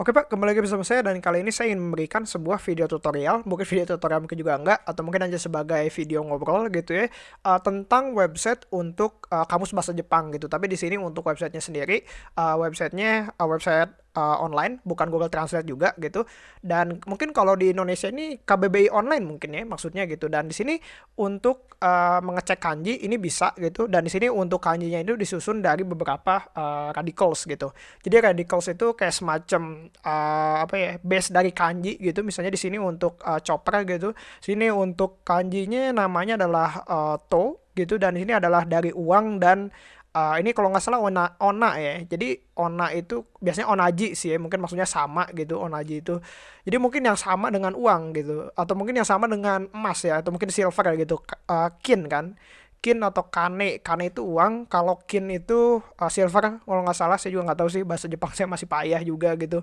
Oke Pak, kembali lagi bersama saya dan kali ini saya ingin memberikan sebuah video tutorial, mungkin video tutorial mungkin juga enggak, atau mungkin hanya sebagai video ngobrol gitu ya, uh, tentang website untuk uh, kamus bahasa Jepang gitu. Tapi di sini untuk websitenya sendiri, uh, websitenya uh, website uh, online, bukan Google Translate juga gitu. Dan mungkin kalau di Indonesia ini KBBI online mungkin ya maksudnya gitu. Dan di sini untuk uh, mengecek kanji ini bisa gitu. Dan di sini untuk kanjinya itu disusun dari beberapa uh, radicals gitu. Jadi radicals itu kayak semacam uh, apa ya base dari kanji gitu. Misalnya di sini untuk uh, chopper gitu. Sini untuk kanjinya namanya adalah uh, to gitu dan di sini adalah dari uang dan uh, ini kalau nggak salah ona ona ya. Jadi ona itu biasanya onaji sih ya mungkin maksudnya sama gitu onaji itu. Jadi mungkin yang sama dengan uang gitu atau mungkin yang sama dengan emas ya atau mungkin silver gitu. Uh, kin kan? Kin atau kane. Kane itu uang kalau kin itu uh, silver kalau nggak salah saya juga nggak tahu sih bahasa Jepang saya masih payah juga gitu.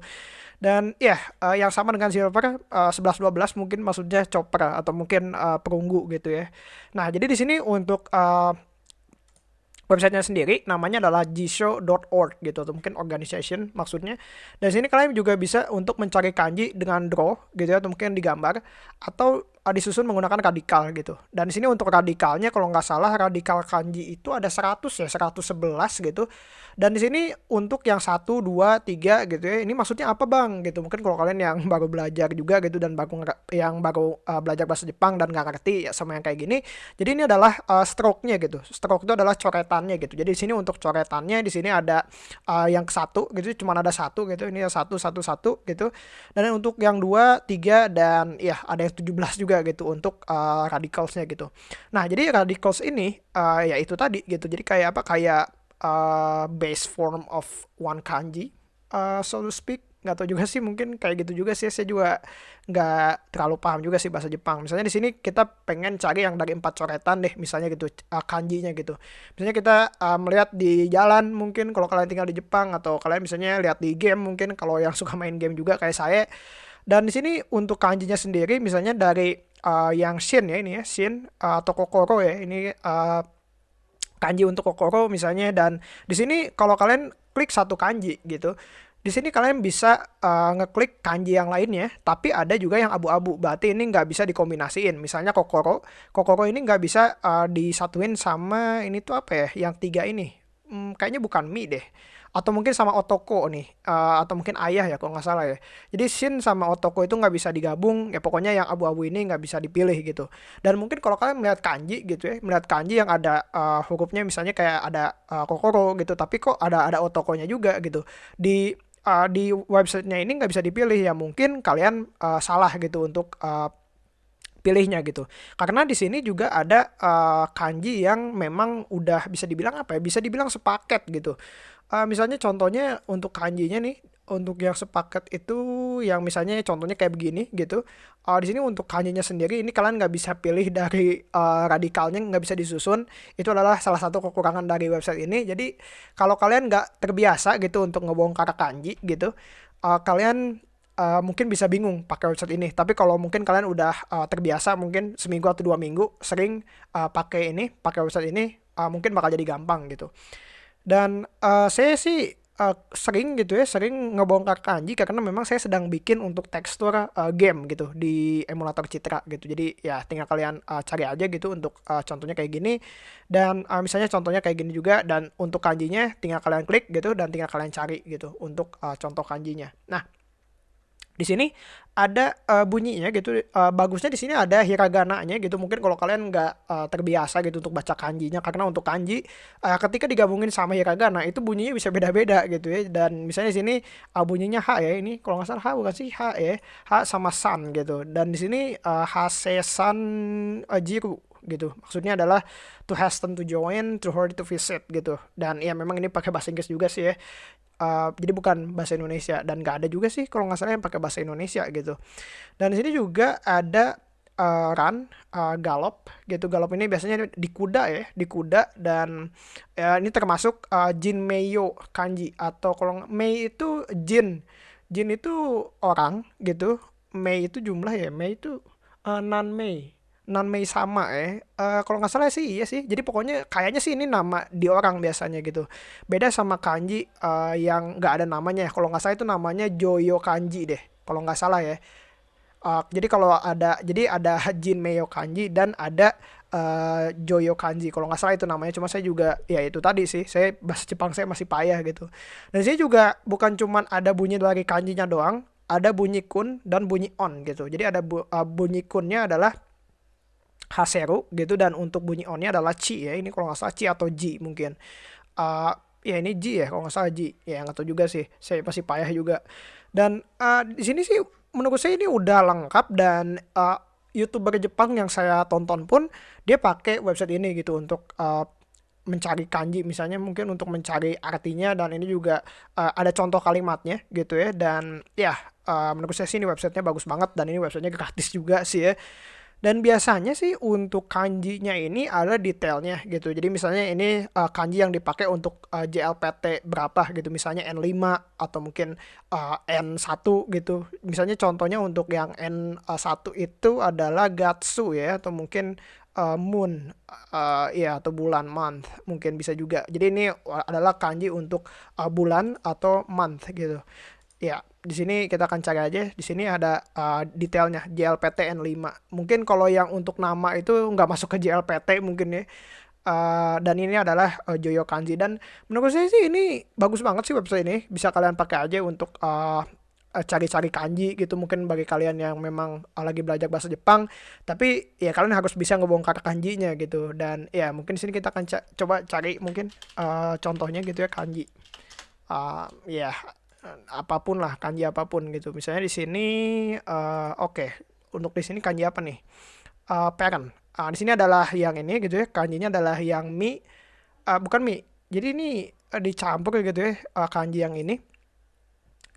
Dan ya yeah, uh, yang sama dengan silver uh, 11 12 mungkin maksudnya chopper atau mungkin uh, perunggu gitu ya. Nah jadi di sini untuk uh, websitenya sendiri namanya adalah jisho.org gitu atau mungkin organization maksudnya. Dan sini kalian juga bisa untuk mencari kanji dengan draw gitu ya atau mungkin digambar atau disusun menggunakan radikal gitu. Dan di sini untuk radikalnya kalau nggak salah radikal kanji itu ada 100 ya 111 gitu. Dan di sini untuk yang satu dua tiga gitu ya ini maksudnya apa bang? Gitu. Mungkin kalau kalian yang baru belajar juga gitu dan baru yang baru uh, belajar bahasa Jepang dan nggak ngerti ya sama yang kayak gini. Jadi ini adalah uh, stroke-nya gitu. Stroke itu adalah coretannya gitu. Jadi di sini untuk coretannya di sini ada uh, yang satu gitu cuma ada satu gitu. Ini ya satu satu satu gitu. Dan untuk yang dua tiga dan ya ada yang 17 juga gitu untuk uh, radicalsnya gitu. Nah jadi radicals ini uh, ya itu tadi gitu. Jadi kayak apa? Kayak uh, base form of one kanji uh, so to speak. Nggak tahu juga sih mungkin kayak gitu juga sih. Saya juga nggak terlalu paham juga sih bahasa Jepang. Misalnya di sini kita pengen cari yang dari empat coretan deh misalnya gitu uh, kanjinya gitu. Misalnya kita uh, melihat di jalan mungkin kalau kalian tinggal di Jepang atau kalian misalnya lihat di game mungkin kalau yang suka main game juga kayak saya. Dan di sini untuk kanjinya sendiri misalnya dari uh, yang shin ya ini ya shin uh, atau kokoro ya ini uh, kanji untuk kokoro misalnya dan di sini kalau kalian klik satu kanji gitu di sini kalian bisa uh, ngeklik kanji yang lainnya tapi ada juga yang abu-abu berarti ini nggak bisa dikombinasiin. Misalnya kokoro kokoro ini nggak bisa uh, disatuin sama ini tuh apa ya yang tiga ini? Hmm, kayaknya bukan mi deh atau mungkin sama Otoko nih uh, atau mungkin ayah ya kalau nggak salah ya. Jadi Shin sama Otoko itu nggak bisa digabung ya pokoknya yang abu-abu ini nggak bisa dipilih gitu. Dan mungkin kalau kalian melihat kanji gitu ya melihat kanji yang ada uh, hurufnya misalnya kayak ada uh, kokoro gitu tapi kok ada ada Otokonya juga gitu. Di uh, di websitenya ini nggak bisa dipilih ya mungkin kalian uh, salah gitu untuk uh, pilihnya gitu. Karena di sini juga ada uh, kanji yang memang udah bisa dibilang apa ya? Bisa dibilang sepaket gitu uh, misalnya contohnya untuk kanjinya nih untuk yang sepaket itu yang misalnya contohnya kayak begini gitu uh, di sini untuk kanjinya sendiri ini kalian nggak bisa pilih dari uh, radikalnya nggak bisa disusun itu adalah salah satu kekurangan dari website ini jadi kalau kalian nggak terbiasa gitu untuk ngebongkar kanji gitu uh, kalian uh, mungkin bisa bingung pakai website ini tapi kalau mungkin kalian udah uh, terbiasa mungkin seminggu atau dua minggu sering uh, pakai ini pakai website ini uh, mungkin bakal jadi gampang gitu dan uh, saya sih uh, sering gitu ya, sering ngebongkar kanji karena memang saya sedang bikin untuk tekstur uh, game gitu di emulator Citra gitu. Jadi ya tinggal kalian uh, cari aja gitu untuk uh, contohnya kayak gini dan uh, misalnya contohnya kayak gini juga dan untuk kanjinya tinggal kalian klik gitu dan tinggal kalian cari gitu untuk uh, contoh kanjinya. Nah, di sini ada uh, bunyinya gitu uh, bagusnya di sini ada hiragana-nya gitu. Mungkin kalau kalian nggak uh, terbiasa gitu untuk baca kanjinya. Karena untuk kanji uh, ketika digabungin sama hiragana itu bunyinya bisa beda-beda gitu ya. Dan misalnya di sini uh, bunyinya h ya. Ini kalau nggak salah h bukan sih? H ya. H sama san gitu. Dan di sini uh, hasesan uh, jiru gitu. Maksudnya adalah to hasten to join to hurry to visit gitu. Dan ya memang ini pakai bahasa Inggris juga sih ya. Uh, jadi bukan bahasa Indonesia. Dan gak ada juga sih kalau nggak salah yang pakai bahasa Indonesia gitu. Dan di sini juga ada uh, run uh, galop gitu. Galop ini biasanya di kuda ya di kuda. Dan uh, ini termasuk uh, jin meyo kanji atau kalau mei itu jin. Jin itu orang gitu. Mei itu jumlah ya. Mei itu uh, nan mei Nanmei sama ya. Uh, kalau nggak salah sih iya sih. Jadi pokoknya kayaknya sih ini nama di orang biasanya gitu. Beda sama kanji uh, yang nggak ada namanya. Kalau nggak salah itu namanya Joyo kanji deh. Kalau nggak salah ya. Uh, jadi kalau ada jadi ada Jin Meyo kanji dan ada uh, Joyo kanji. Kalau nggak salah itu namanya. Cuma saya juga ya itu tadi sih. Saya bahasa Jepang saya masih payah gitu. Dan sini juga bukan cuman ada bunyi dari kanjinya doang. Ada bunyi kun dan bunyi on gitu. Jadi ada bu, uh, bunyi kunnya adalah Haseru gitu dan untuk bunyi onnya adalah Ci ya ini kalau nggak salah Ci atau Ji mungkin. Uh, ya ini Ji ya kalau nggak salah Ji. Ya nggak tahu juga sih saya masih payah juga. Dan uh, di sini sih menurut saya ini udah lengkap dan uh, youtuber Jepang yang saya tonton pun dia pakai website ini gitu untuk uh, mencari kanji. Misalnya mungkin untuk mencari artinya dan ini juga uh, ada contoh kalimatnya gitu ya. Dan ya uh, menurut saya sih ini websitenya bagus banget dan ini websitenya gratis juga sih ya dan biasanya sih untuk kanjinya ini ada detailnya gitu. Jadi misalnya ini uh, kanji yang dipakai untuk uh, eh, JLPT berapa gitu. Misalnya N5 atau mungkin uh, eh, N1 gitu. Misalnya contohnya untuk yang N1 itu adalah Gatsu ya atau mungkin uh, moon uh, ya atau bulan month mungkin bisa juga. Jadi ini adalah kanji untuk uh, bulan atau month gitu. Ya, di sini kita akan cari aja. Di sini ada uh, detailnya JLPT N5. Mungkin kalau yang untuk nama itu nggak masuk ke JLPT mungkin ya. Uh, dan ini adalah uh, Joyo Kanji. Dan menurut saya sih ini bagus banget sih website ini. Bisa kalian pakai aja untuk uh, cari-cari kanji gitu. Mungkin bagi kalian yang memang lagi belajar bahasa Jepang. Tapi ya kalian harus bisa ngebongkar kanjinya gitu. Dan ya mungkin di sini kita akan ca coba cari mungkin uh, contohnya gitu ya kanji. Uh, ya apa pun lah kanji apa pun gitu. Misalnya di sini uh, oke okay. untuk di sini kanji apa nih? Uh, parent uh, di sini adalah yang ini gitu ya kanjinya adalah yang mi uh, bukan mi. Jadi ini uh, dicampur gitu ya uh, kanji yang ini.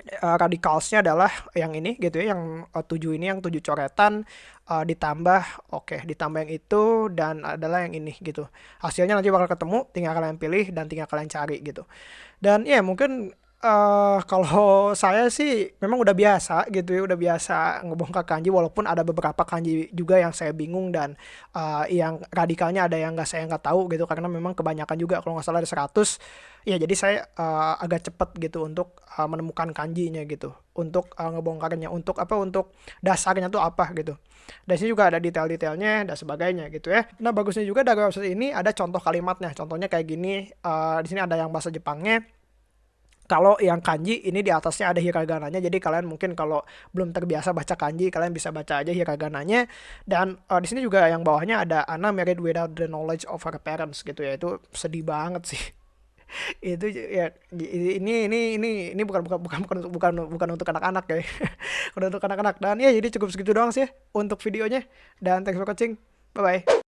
Uh, radikalsnya adalah yang ini gitu ya yang uh, tujuh ini yang tujuh coretan. Uh, ditambah oke okay, ditambah yang itu dan adalah yang ini gitu. Hasilnya nanti bakal ketemu tinggal kalian pilih dan tinggal kalian cari gitu. Dan ya yeah, mungkin uh, kalau saya sih memang udah biasa gitu ya, udah biasa ngebongkar kanji walaupun ada beberapa kanji juga yang saya bingung dan uh, yang radikalnya ada yang nggak saya nggak tahu gitu karena memang kebanyakan juga kalau nggak salah ada 100 ya jadi saya uh, agak cepet gitu untuk uh, menemukan kanjinya gitu. Untuk uh, ngebongkarnya untuk apa untuk dasarnya tuh apa gitu. Dan sini juga ada detail-detailnya dan sebagainya gitu ya. Nah bagusnya juga dari website ini ada contoh kalimatnya. Contohnya kayak gini uh, di sini ada yang bahasa Jepangnya kalau yang kanji ini di atasnya ada hiragananya. Jadi kalian mungkin kalau belum terbiasa baca kanji kalian bisa baca aja hiragananya. Dan uh, di sini juga yang bawahnya ada Anna married without the knowledge of her parents gitu ya. Itu sedih banget sih. Itu ya ini ini ini ini bukan bukan bukan bukan bukan bukan untuk anak-anak ya. Bukan untuk anak-anak. Dan ya jadi cukup segitu doang sih untuk videonya. Dan thanks for watching. Bye bye